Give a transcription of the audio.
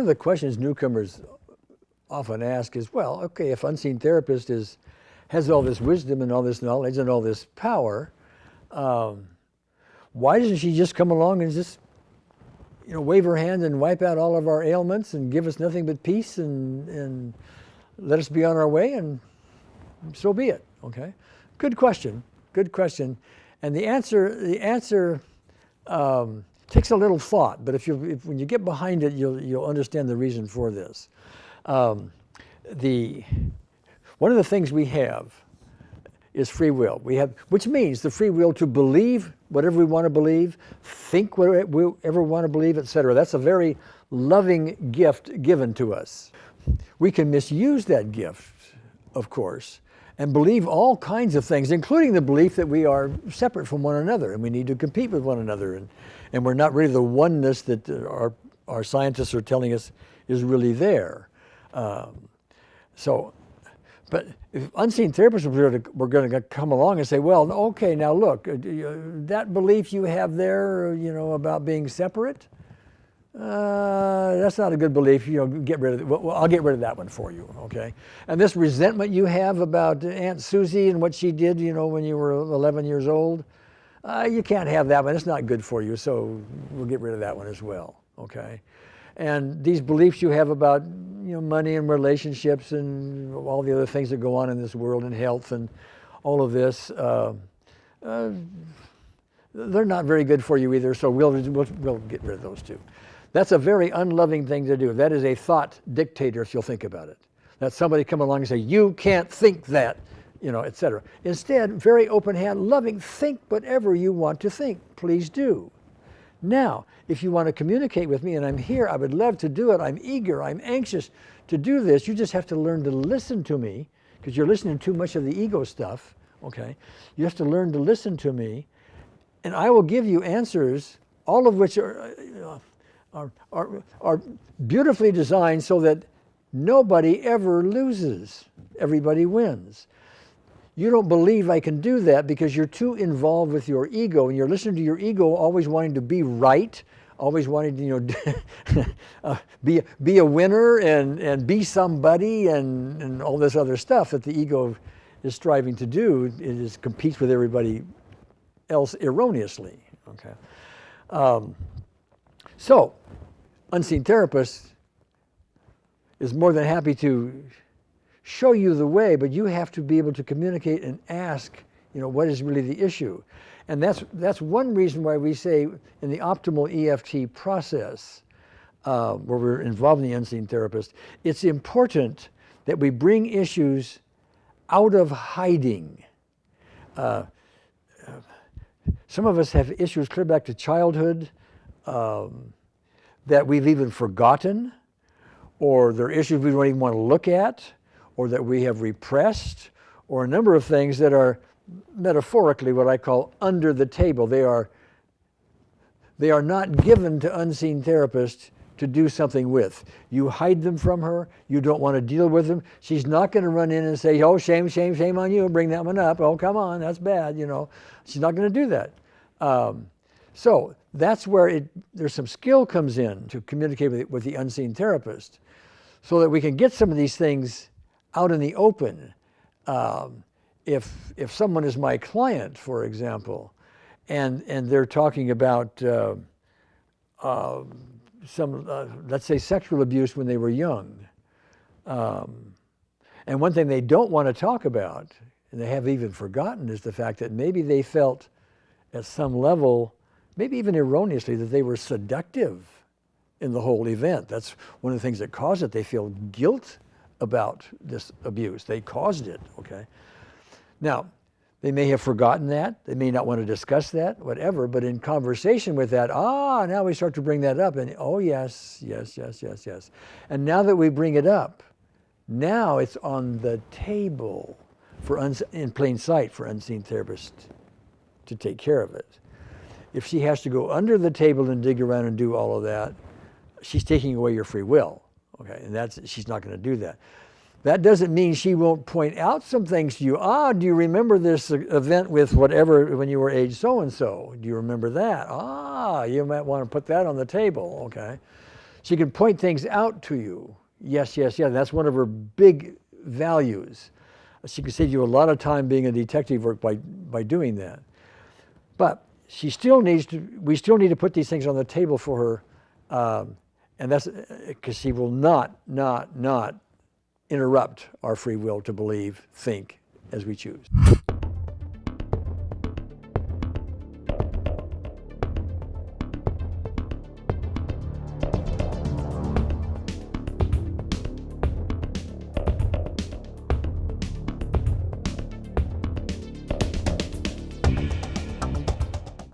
of the questions newcomers often ask is, well, okay, if unseen therapist is, has all this wisdom and all this knowledge and all this power, um, why doesn't she just come along and just, you know, wave her hand and wipe out all of our ailments and give us nothing but peace and, and let us be on our way and so be it, okay? Good question, good question. And the answer, the answer um, takes a little thought, but if you, if, when you get behind it, you'll, you'll understand the reason for this. Um, the, one of the things we have is free will. We have, which means the free will to believe whatever we want to believe, think whatever we ever want to believe, etc. That's a very loving gift given to us. We can misuse that gift, of course, and believe all kinds of things, including the belief that we are separate from one another and we need to compete with one another and, and we're not really the oneness that our, our scientists are telling us is really there. Um, so, but if unseen therapists were going to come along and say, well, okay, now look, uh, that belief you have there, you know, about being separate, uh, that's not a good belief. You know, get rid of it. Well, I'll get rid of that one for you. Okay. And this resentment you have about Aunt Susie and what she did, you know, when you were 11 years old, uh, you can't have that one. It's not good for you. So we'll get rid of that one as well. Okay. And these beliefs you have about, you know, money and relationships and all the other things that go on in this world and health and all of this, uh, uh they're not very good for you either. So we'll, we'll, we'll get rid of those too. That's a very unloving thing to do. That is a thought dictator, if you'll think about it. That somebody come along and say, you can't think that, you know, etc. Instead, very open hand, loving, think whatever you want to think. Please do. Now, if you want to communicate with me and I'm here, I would love to do it. I'm eager, I'm anxious to do this. You just have to learn to listen to me because you're listening to too much of the ego stuff, okay? You have to learn to listen to me and I will give you answers, all of which are, uh, are, are, are beautifully designed so that nobody ever loses. Everybody wins. You don't believe I can do that because you're too involved with your ego and you're listening to your ego always wanting to be right, always wanting to you know, uh, be, be a winner and, and be somebody and, and all this other stuff that the ego is striving to do. It is competes with everybody else erroneously. Okay. Um, so unseen therapist is more than happy to show you the way, but you have to be able to communicate and ask, you know, what is really the issue? And that's, that's one reason why we say in the optimal EFT process, uh, where we're involving the unseen therapist, it's important that we bring issues out of hiding. Uh, some of us have issues clear back to childhood. Um, that we've even forgotten, or there are issues we don't even want to look at, or that we have repressed, or a number of things that are metaphorically what I call under the table. They are, they are not given to unseen therapists to do something with. You hide them from her. You don't want to deal with them. She's not going to run in and say, oh, shame, shame, shame on you, bring that one up. Oh, come on, that's bad, you know. She's not going to do that. Um, so that's where it, there's some skill comes in to communicate with, with the unseen therapist so that we can get some of these things out in the open. Um, if, if someone is my client, for example, and, and they're talking about uh, uh, some, uh, let's say sexual abuse when they were young, um, and one thing they don't want to talk about, and they have even forgotten, is the fact that maybe they felt at some level maybe even erroneously, that they were seductive in the whole event. That's one of the things that caused it. They feel guilt about this abuse. They caused it, okay? Now, they may have forgotten that. They may not want to discuss that, whatever. But in conversation with that, ah, now we start to bring that up. And oh, yes, yes, yes, yes, yes. And now that we bring it up, now it's on the table for in plain sight for unseen therapists to take care of it if she has to go under the table and dig around and do all of that, she's taking away your free will. Okay, and that's she's not going to do that. That doesn't mean she won't point out some things to you. Ah, do you remember this event with whatever when you were age so and so? Do you remember that? Ah, you might want to put that on the table. Okay, She can point things out to you. Yes, yes, yes. That's one of her big values. She can save you a lot of time being a detective work by, by doing that. But she still needs to, we still need to put these things on the table for her. Um, and that's because she will not, not, not interrupt our free will to believe, think as we choose.